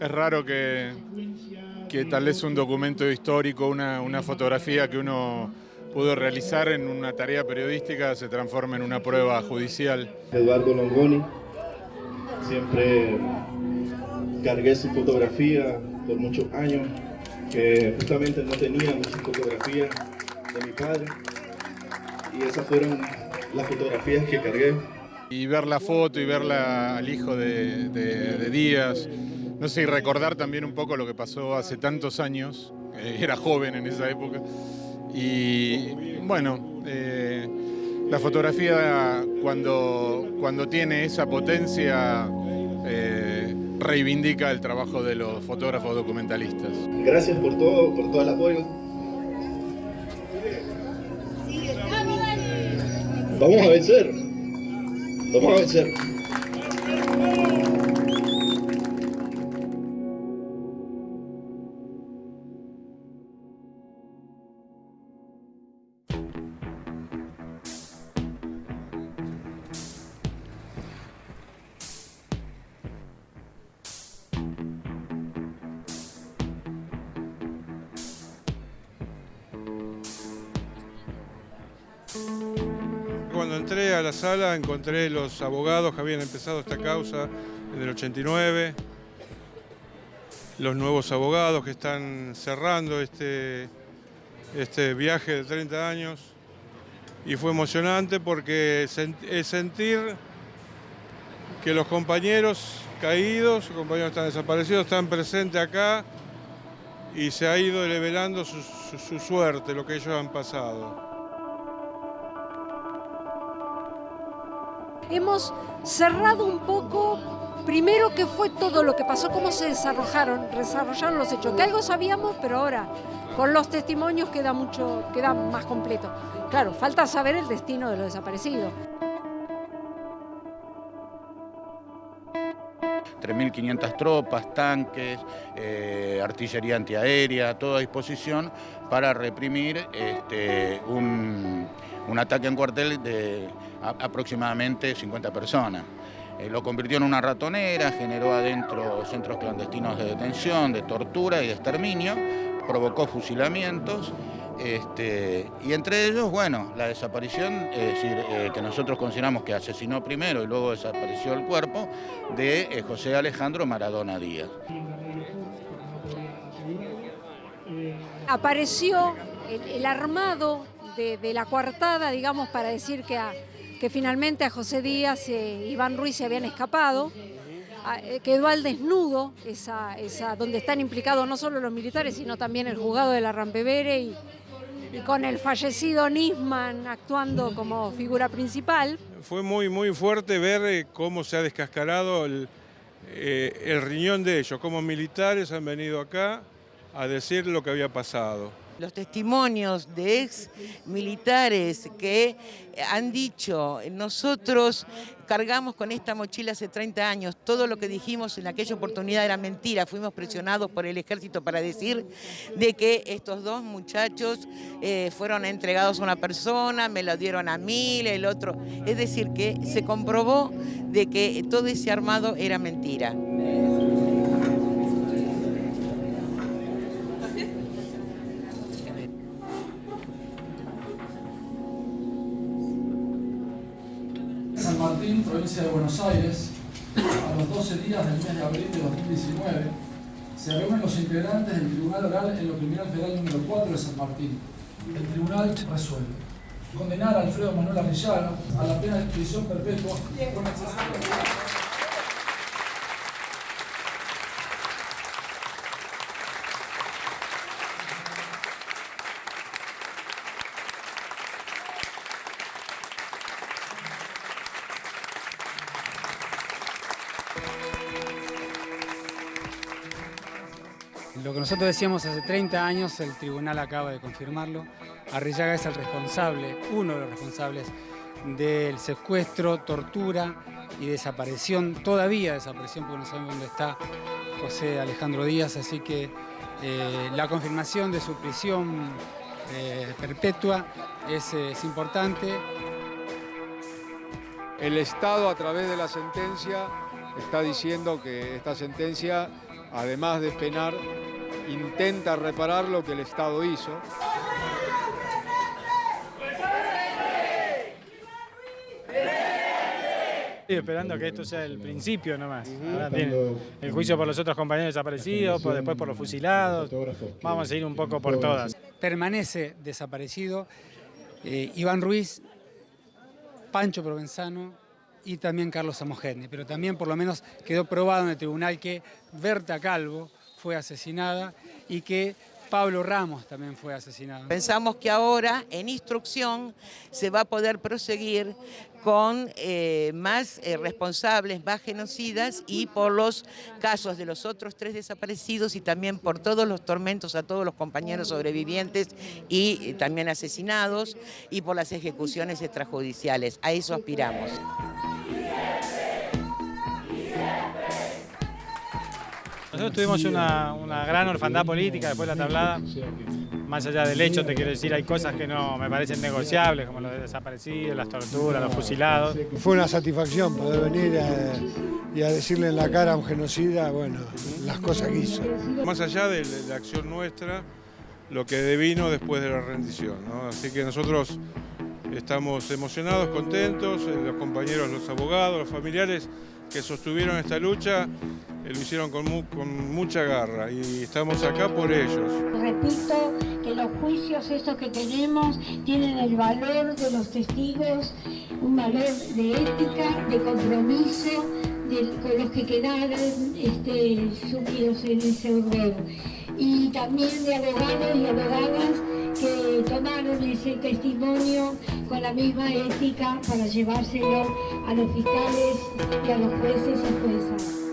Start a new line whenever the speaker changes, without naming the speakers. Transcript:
es raro que, que tal vez un documento histórico, una, una fotografía que uno pudo realizar en una tarea periodística se transforme en una prueba judicial.
Eduardo Longoni, siempre cargué su fotografía por muchos años, que justamente no tenía muchas fotografías de mi padre, y esas fueron las fotografías que cargué.
Y ver la foto y ver al hijo de, de Díaz, no sé, recordar también un poco lo que pasó hace tantos años, era joven en esa época, y bueno, eh, la fotografía cuando, cuando tiene esa potencia eh, reivindica el trabajo de los fotógrafos documentalistas.
Gracias por todo, por todo el apoyo. Vamos a vencer. Vamos a vencer.
Cuando entré a la sala encontré los abogados que habían empezado esta causa en el 89, los nuevos abogados que están cerrando este, este viaje de 30 años y fue emocionante porque es sentir que los compañeros caídos, los compañeros están desaparecidos, están presentes acá y se ha ido revelando su suerte, lo que ellos han pasado.
Hemos cerrado un poco, primero que fue todo lo que pasó, cómo se desarrollaron, desarrollaron los hechos, que algo sabíamos, pero ahora con los testimonios queda mucho, queda más completo. Claro, falta saber el destino de los desaparecidos.
3.500 tropas, tanques, eh, artillería antiaérea, todo a disposición para reprimir este, un, un ataque en cuartel de aproximadamente 50 personas. Eh, lo convirtió en una ratonera, generó adentro centros clandestinos de detención, de tortura y de exterminio, provocó fusilamientos, este, y entre ellos, bueno, la desaparición, es decir, eh, que nosotros consideramos que asesinó primero y luego desapareció el cuerpo de eh, José Alejandro Maradona Díaz.
Apareció el, armado de, de, la coartada, digamos, para decir que, a, que finalmente a José Díaz y eh, Iván Ruiz se habían escapado. A, eh, quedó al desnudo, esa, esa, donde están implicados no solo los militares, sino también el juzgado de la Rampevere y, y con el fallecido Nisman actuando como figura principal.
Fue muy, muy fuerte ver eh, cómo se ha descascarado el, eh, riñón de ellos, como militares han venido acá a decir lo que había pasado
los testimonios de ex militares que han dicho, nosotros cargamos con esta mochila hace 30 años, todo lo que dijimos en aquella oportunidad era mentira, fuimos presionados por el ejército para decir de que estos dos muchachos eh, fueron entregados a una persona, me lo dieron a mí, el otro, es decir, que se comprobó de que todo ese armado era mentira.
Martín, provincia de Buenos Aires, a los 12 días del mes de abril de 2019, se reúnen los integrantes del Tribunal Oral en lo Criminal Federal número 4 de San Martín. El tribunal resuelve. Condenar a Alfredo Manuel Arrillaga a la pena de prisión perpetua con
Lo que nosotros decíamos hace 30 años, el tribunal acaba de confirmarlo. Arrillaga es el responsable, uno de los responsables del secuestro, tortura y desaparición, todavía desaparición porque no sabemos dónde está José Alejandro Díaz, así que eh, la confirmación de su prisión eh, perpetua es, es importante.
El Estado a través de la sentencia está diciendo que esta sentencia además de penar, intenta reparar lo que el Estado hizo.
Estoy esperando que esto sea el principio nomás. Ahora viene el juicio por los otros compañeros desaparecidos, por- después por los fusilados. Vamos a ir un poco por todas. Permanece desaparecido eh, Iván Ruiz, Pancho Provenzano y también Carlos Samogeni. Pero también por lo menos quedó probado en el tribunal que Berta Calvo fue asesinada y que Pablo Ramos también fue asesinado.
Pensamos que ahora, en instrucción, se va a poder proseguir con eh, más eh, responsables, más genocidas y por los casos de los otros tres desaparecidos y también por todos los tormentos a todos los compañeros sobrevivientes y eh, también asesinados y por las ejecuciones extrajudiciales. A eso aspiramos.
Nosotros tuvimos una, una gran orfandad política después de la tablada. Más allá del hecho, te quiero decir, hay cosas que no me parecen negociables, como los desaparecidos, las torturas, los fusilados.
Fue una satisfacción poder venir y a decirle en la cara a un genocida, bueno, las cosas que hizo.
Más allá de la acción nuestra, lo que devino después de la rendición. ¿no? Así que nosotros estamos emocionados, contentos, eh, los compañeros, los abogados, los familiares que sostuvieron esta lucha, lo hicieron con mucha garra y estamos acá por ellos.
Repito que los juicios estos que tenemos tienen el valor de los testigos, un valor de ética, de compromiso de- con los que quedaron este, sumidos en ese horror. Y también de abogados y abogadas que tomaron ese testimonio con la misma ética para llevárselo a los fiscales y a los jueces y juezas.